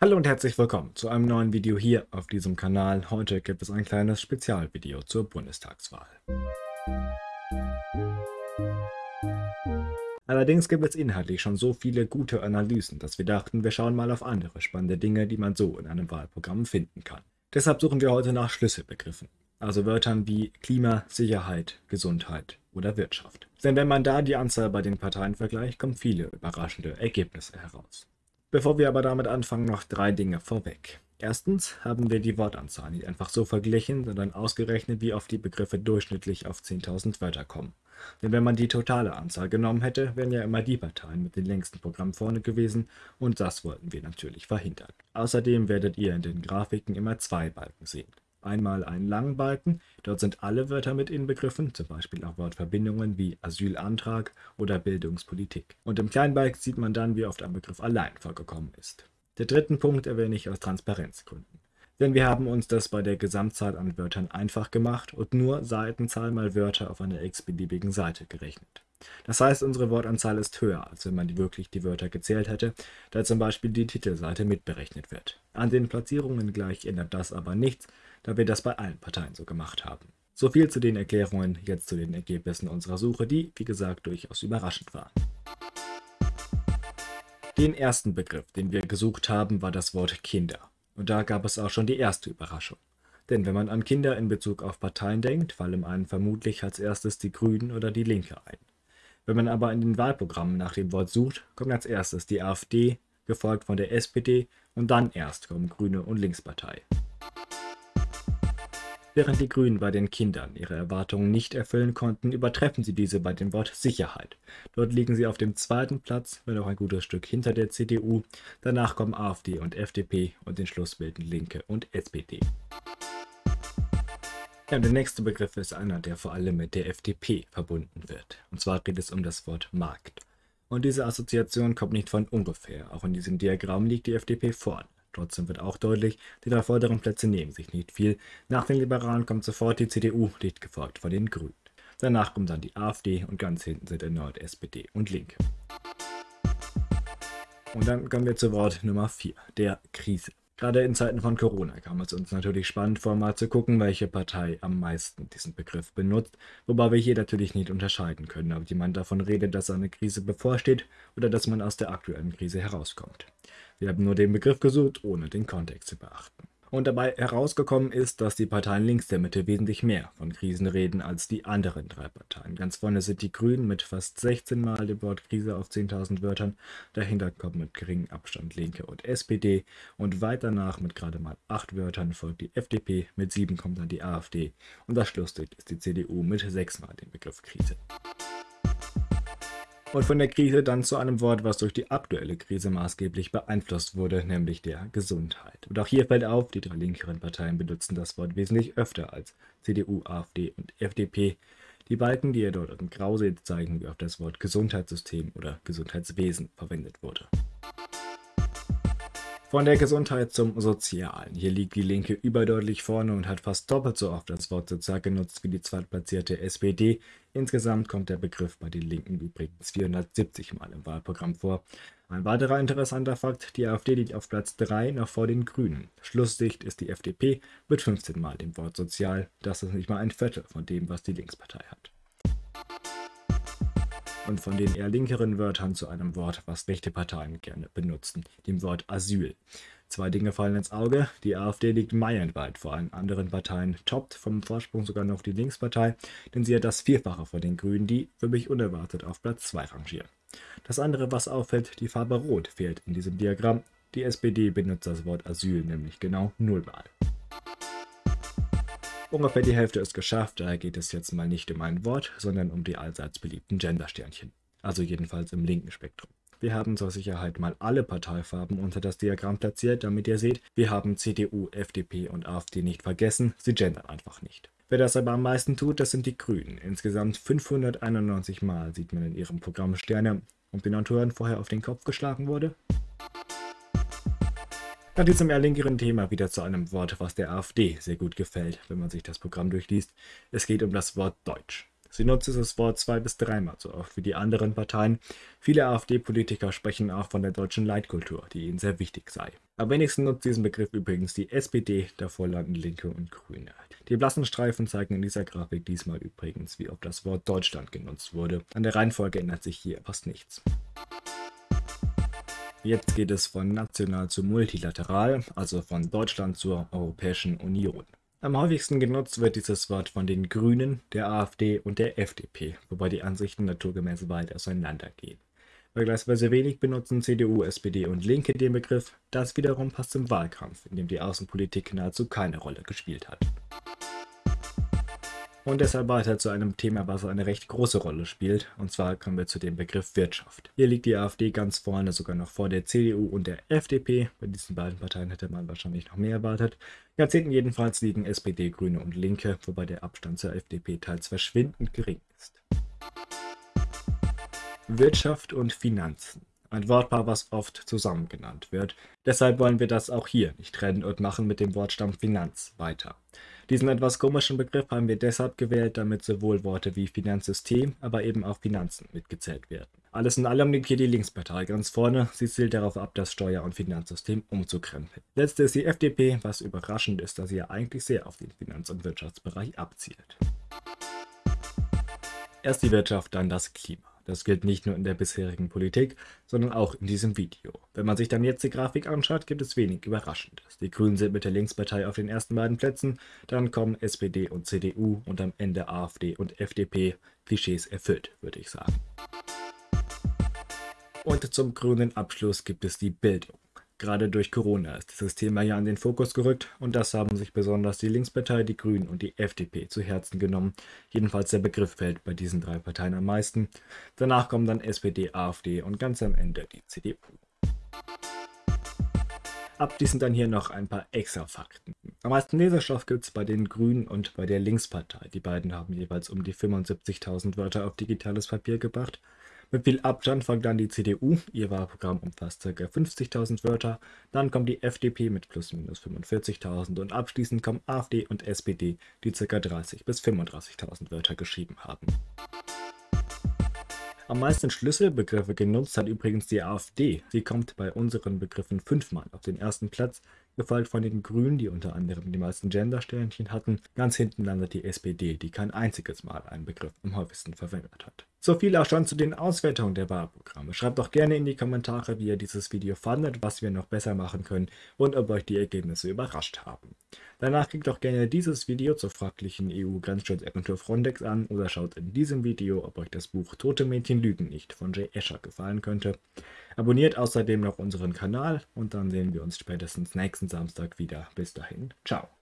Hallo und herzlich willkommen zu einem neuen Video hier auf diesem Kanal. Heute gibt es ein kleines Spezialvideo zur Bundestagswahl. Allerdings gibt es inhaltlich schon so viele gute Analysen, dass wir dachten, wir schauen mal auf andere spannende Dinge, die man so in einem Wahlprogramm finden kann. Deshalb suchen wir heute nach Schlüsselbegriffen, also Wörtern wie Klima, Sicherheit, Gesundheit oder Wirtschaft. Denn wenn man da die Anzahl bei den Parteien vergleicht, kommen viele überraschende Ergebnisse heraus. Bevor wir aber damit anfangen, noch drei Dinge vorweg. Erstens haben wir die Wortanzahl nicht einfach so verglichen, sondern ausgerechnet, wie oft die Begriffe durchschnittlich auf 10.000 Wörter kommen. Denn wenn man die totale Anzahl genommen hätte, wären ja immer die Parteien mit den längsten Programmen vorne gewesen und das wollten wir natürlich verhindern. Außerdem werdet ihr in den Grafiken immer zwei Balken sehen einmal einen langen Balken, dort sind alle Wörter mit inbegriffen, zum Beispiel auch Wortverbindungen wie Asylantrag oder Bildungspolitik. Und im kleinen Balken sieht man dann, wie oft ein Begriff allein vorgekommen ist. Der dritten Punkt erwähne ich aus Transparenzgründen. Denn wir haben uns das bei der Gesamtzahl an Wörtern einfach gemacht und nur Seitenzahl mal Wörter auf einer x-beliebigen Seite gerechnet. Das heißt, unsere Wortanzahl ist höher, als wenn man wirklich die Wörter gezählt hätte, da zum Beispiel die Titelseite mitberechnet wird. An den Platzierungen gleich ändert das aber nichts, da wir das bei allen Parteien so gemacht haben. So viel zu den Erklärungen, jetzt zu den Ergebnissen unserer Suche, die, wie gesagt, durchaus überraschend waren. Den ersten Begriff, den wir gesucht haben, war das Wort Kinder. Und da gab es auch schon die erste Überraschung. Denn wenn man an Kinder in Bezug auf Parteien denkt, fallen einem vermutlich als erstes die Grünen oder die Linke ein. Wenn man aber in den Wahlprogrammen nach dem Wort sucht, kommt als erstes die AfD, gefolgt von der SPD und dann erst kommen Grüne und Linkspartei. Während die Grünen bei den Kindern ihre Erwartungen nicht erfüllen konnten, übertreffen sie diese bei dem Wort Sicherheit. Dort liegen sie auf dem zweiten Platz, wenn auch ein gutes Stück hinter der CDU. Danach kommen AfD und FDP und den Schluss bilden Linke und SPD. Ja, der nächste Begriff ist einer, der vor allem mit der FDP verbunden wird. Und zwar geht es um das Wort Markt. Und diese Assoziation kommt nicht von ungefähr. Auch in diesem Diagramm liegt die FDP vorne. Trotzdem wird auch deutlich, die drei vorderen Plätze nehmen sich nicht viel. Nach den Liberalen kommt sofort die CDU, dicht gefolgt von den Grünen. Danach kommt dann die AfD und ganz hinten sind erneut SPD und Linke. Und dann kommen wir zu Wort Nummer 4, der Krise. Gerade in Zeiten von Corona kam es uns natürlich spannend vor, mal zu gucken, welche Partei am meisten diesen Begriff benutzt, wobei wir hier natürlich nicht unterscheiden können, ob jemand davon redet, dass eine Krise bevorsteht oder dass man aus der aktuellen Krise herauskommt. Wir haben nur den Begriff gesucht, ohne den Kontext zu beachten. Und dabei herausgekommen ist, dass die Parteien links der Mitte wesentlich mehr von Krisen reden als die anderen drei Parteien. Ganz vorne sind die Grünen mit fast 16 Mal dem Wort Krise auf 10.000 Wörtern. Dahinter kommen mit geringem Abstand Linke und SPD. Und weiter nach mit gerade mal 8 Wörtern folgt die FDP, mit 7 kommt dann die AfD. Und das Schlusslicht ist die CDU mit 6 Mal dem Begriff Krise. Und von der Krise dann zu einem Wort, was durch die aktuelle Krise maßgeblich beeinflusst wurde, nämlich der Gesundheit. Und auch hier fällt auf, die drei linkeren Parteien benutzen das Wort wesentlich öfter als CDU, AfD und FDP. Die Balken, die ihr dort in Grau seht, zeigen, wie oft das Wort Gesundheitssystem oder Gesundheitswesen verwendet wurde. Von der Gesundheit zum Sozialen. Hier liegt die Linke überdeutlich vorne und hat fast doppelt so oft das Wort sozial genutzt wie die zweitplatzierte SPD. Insgesamt kommt der Begriff bei den Linken übrigens 470 Mal im Wahlprogramm vor. Ein weiterer interessanter Fakt, die AfD liegt auf Platz 3 noch vor den Grünen. Schlussdicht ist die FDP mit 15 Mal dem Wort sozial. Das ist nicht mal ein Viertel von dem, was die Linkspartei hat und von den eher linkeren Wörtern zu einem Wort, was rechte Parteien gerne benutzen, dem Wort Asyl. Zwei Dinge fallen ins Auge. Die AfD liegt meilenweit vor allen anderen Parteien, toppt vom Vorsprung sogar noch die Linkspartei, denn sie hat das Vierfache von den Grünen, die für mich unerwartet auf Platz 2 rangieren. Das andere, was auffällt, die Farbe Rot fehlt in diesem Diagramm. Die SPD benutzt das Wort Asyl nämlich genau nullmal. Ungefähr die Hälfte ist geschafft, daher geht es jetzt mal nicht um ein Wort, sondern um die allseits beliebten Gendersternchen. Also jedenfalls im linken Spektrum. Wir haben zur Sicherheit mal alle Parteifarben unter das Diagramm platziert, damit ihr seht, wir haben CDU, FDP und AfD nicht vergessen, sie gendern einfach nicht. Wer das aber am meisten tut, das sind die Grünen. Insgesamt 591 Mal sieht man in ihrem Programm Sterne und den Autoren vorher auf den Kopf geschlagen wurde. Nach diesem eher linkeren Thema wieder zu einem Wort, was der AfD sehr gut gefällt, wenn man sich das Programm durchliest. Es geht um das Wort Deutsch. Sie nutzt dieses Wort zwei bis dreimal so oft wie die anderen Parteien. Viele AfD-Politiker sprechen auch von der deutschen Leitkultur, die ihnen sehr wichtig sei. Am wenigsten nutzt diesen Begriff übrigens die SPD, davor landen Linke und Grüne. Die blassen Streifen zeigen in dieser Grafik diesmal übrigens, wie oft das Wort Deutschland genutzt wurde. An der Reihenfolge ändert sich hier fast nichts. Jetzt geht es von national zu multilateral, also von Deutschland zur Europäischen Union. Am häufigsten genutzt wird dieses Wort von den Grünen, der AfD und der FDP, wobei die Ansichten naturgemäß weit auseinandergehen. Vergleichsweise wenig benutzen CDU, SPD und Linke den Begriff, das wiederum passt zum Wahlkampf, in dem die Außenpolitik nahezu keine Rolle gespielt hat. Und deshalb weiter zu einem Thema, was eine recht große Rolle spielt, und zwar kommen wir zu dem Begriff Wirtschaft. Hier liegt die AfD ganz vorne, sogar noch vor der CDU und der FDP. Bei diesen beiden Parteien hätte man wahrscheinlich noch mehr erwartet. Jahrzehnten jedenfalls liegen SPD, Grüne und Linke, wobei der Abstand zur FDP teils verschwindend gering ist. Wirtschaft und Finanzen. Ein Wortpaar, was oft zusammen genannt wird. Deshalb wollen wir das auch hier nicht trennen und machen mit dem Wortstamm Finanz weiter. Diesen etwas komischen Begriff haben wir deshalb gewählt, damit sowohl Worte wie Finanzsystem, aber eben auch Finanzen mitgezählt werden. Alles in allem liegt hier die Linkspartei ganz vorne. Sie zielt darauf ab, das Steuer- und Finanzsystem umzukrempeln. Letzte ist die FDP, was überraschend ist, da sie ja eigentlich sehr auf den Finanz- und Wirtschaftsbereich abzielt. Erst die Wirtschaft, dann das Klima. Das gilt nicht nur in der bisherigen Politik, sondern auch in diesem Video. Wenn man sich dann jetzt die Grafik anschaut, gibt es wenig Überraschendes. Die Grünen sind mit der Linkspartei auf den ersten beiden Plätzen, dann kommen SPD und CDU und am Ende AfD und FDP. Klischees erfüllt, würde ich sagen. Und zum grünen Abschluss gibt es die Bildung. Gerade durch Corona ist dieses Thema ja in den Fokus gerückt und das haben sich besonders die Linkspartei, die Grünen und die FDP zu Herzen genommen. Jedenfalls der Begriff fällt bei diesen drei Parteien am meisten. Danach kommen dann SPD, AfD und ganz am Ende die CDU. Abschließend dann hier noch ein paar extra Fakten. Am meisten Leserstoff gibt es bei den Grünen und bei der Linkspartei. Die beiden haben jeweils um die 75.000 Wörter auf digitales Papier gebracht. Mit viel Abstand folgt dann die CDU, ihr Wahlprogramm umfasst ca. 50.000 Wörter, dann kommt die FDP mit plus minus 45.000 und abschließend kommen AfD und SPD, die ca. 30.000 bis 35.000 Wörter geschrieben haben. Am meisten Schlüsselbegriffe genutzt hat übrigens die AfD. Sie kommt bei unseren Begriffen fünfmal auf den ersten Platz, gefolgt von den Grünen, die unter anderem die meisten Gender-Sternchen hatten. Ganz hinten landet die SPD, die kein einziges Mal einen Begriff am häufigsten verwendet hat. So viel auch schon zu den Auswertungen der Wahlprogramme. Schreibt doch gerne in die Kommentare, wie ihr dieses Video fandet, was wir noch besser machen können und ob euch die Ergebnisse überrascht haben. Danach klickt doch gerne dieses Video zur fraglichen EU-Grenzschutzagentur Frontex an oder schaut in diesem Video, ob euch das Buch Tote Mädchen lügen nicht von Jay Escher gefallen könnte. Abonniert außerdem noch unseren Kanal und dann sehen wir uns spätestens nächsten Samstag wieder. Bis dahin, ciao.